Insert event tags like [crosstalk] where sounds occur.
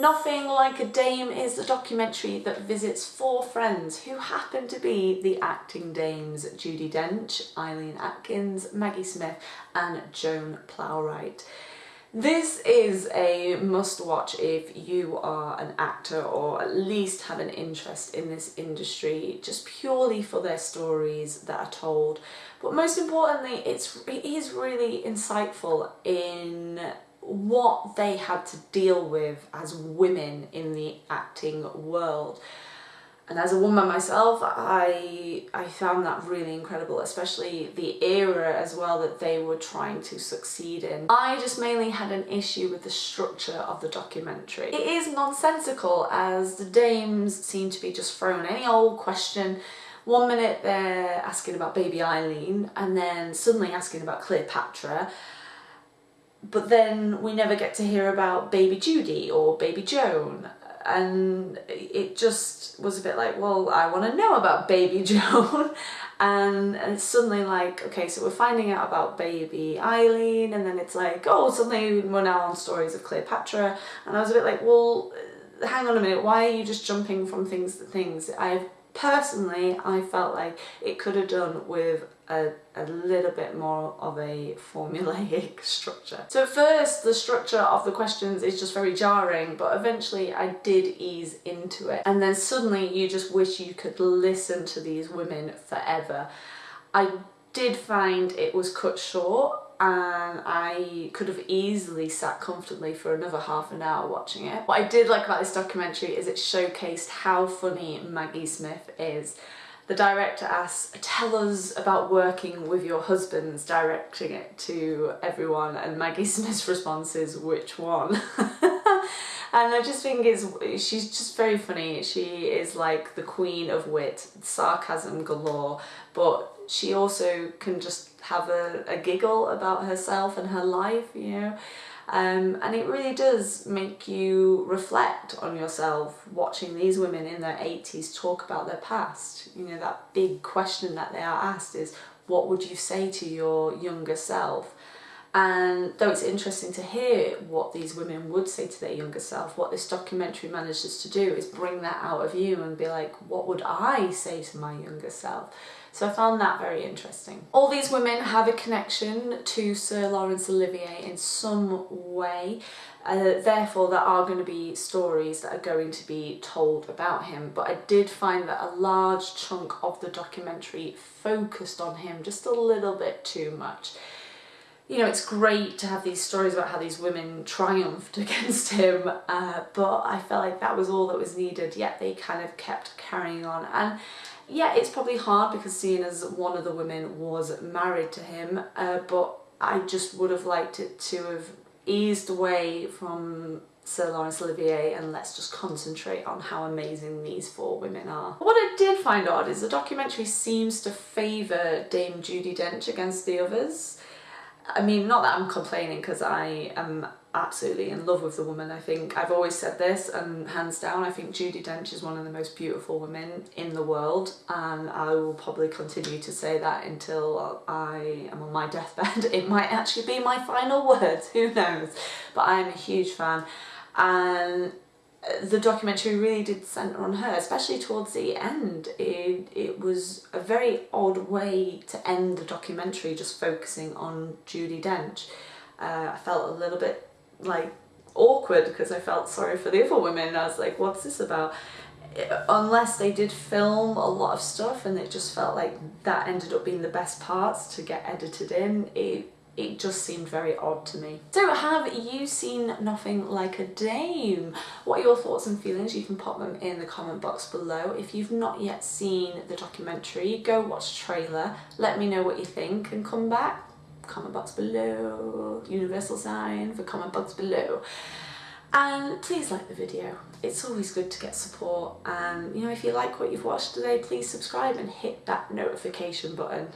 Nothing Like a Dame is a documentary that visits four friends who happen to be the acting dames Judi Dench, Eileen Atkins, Maggie Smith and Joan Plowright. This is a must watch if you are an actor or at least have an interest in this industry just purely for their stories that are told but most importantly it's it is really insightful in what they had to deal with as women in the acting world. And as a woman myself, I, I found that really incredible, especially the era as well that they were trying to succeed in. I just mainly had an issue with the structure of the documentary. It is nonsensical as the dames seem to be just thrown any old question one minute they're asking about baby Eileen and then suddenly asking about Cleopatra but then we never get to hear about baby Judi or baby Joan. And it just was a bit like well I want to know about baby [laughs] Joan. And, and suddenly like okay so we're finding out about baby Eileen and then it's like oh suddenly we're now on stories of Cleopatra. And I was a bit like well hang on a minute why are you just jumping from things to things? I've personally I felt like it could have done with a, a little bit more of a formulaic [laughs] structure. So first the structure of the questions is just very jarring but eventually I did ease into it and then suddenly you just wish you could listen to these women forever. I did find it was cut short and I could have easily sat comfortably for another half an hour watching it. What I did like about this documentary is it showcased how funny Maggie Smith is. The director asks, tell us about working with your husbands, directing it to everyone, and Maggie [laughs] Smith's response is, which one? [laughs] and I just think is she's just very funny. She is like the queen of wit, sarcasm galore, but she also can just have a, a giggle about herself and her life, you know. Um, and it really does make you reflect on yourself watching these women in their 80s talk about their past. You know, that big question that they are asked is, what would you say to your younger self? And though it's interesting to hear what these women would say to their younger self, what this documentary manages to do is bring that out of you and be like, what would I say to my younger self? So I found that very interesting. All these women have a connection to Sir Laurence Olivier in some way. Uh, therefore there are going to be stories that are going to be told about him but I did find that a large chunk of the documentary focused on him just a little bit too much you know, it's great to have these stories about how these women triumphed [laughs] against him, uh, but I felt like that was all that was needed, yet they kind of kept carrying on. And yeah, it's probably hard because seeing as one of the women was married to him, uh, but I just would have liked it to have eased away from Sir Laurence Olivier and let's just concentrate on how amazing these four women are. What I did find odd is the documentary seems to favour Dame Judi Dench against the others. I mean, not that I'm complaining because I am absolutely in love with the woman. I think I've always said this and hands down, I think Judi Dench is one of the most beautiful women in the world and I will probably continue to say that until I am on my deathbed. [laughs] It might actually be my final words, who knows? But I'm a huge fan and the documentary really did centre on her, especially towards the end. It, it was a very odd way to end the documentary just focusing on Judi Dench. Uh, I felt a little bit like awkward because I felt sorry for the other women. I was like, what's this about? Unless they did film a lot of stuff and it just felt like that ended up being the best parts to get edited in, it it just seemed very odd to me. So have you seen Nothing Like a Dame? What are your thoughts and feelings? You can pop them in the comment box below. If you've not yet seen the documentary, go watch the trailer, let me know what you think and come back. Comment box below, universal sign for comment box below. And please like the video. It's always good to get support and you know if you like what you've watched today please subscribe and hit that notification button.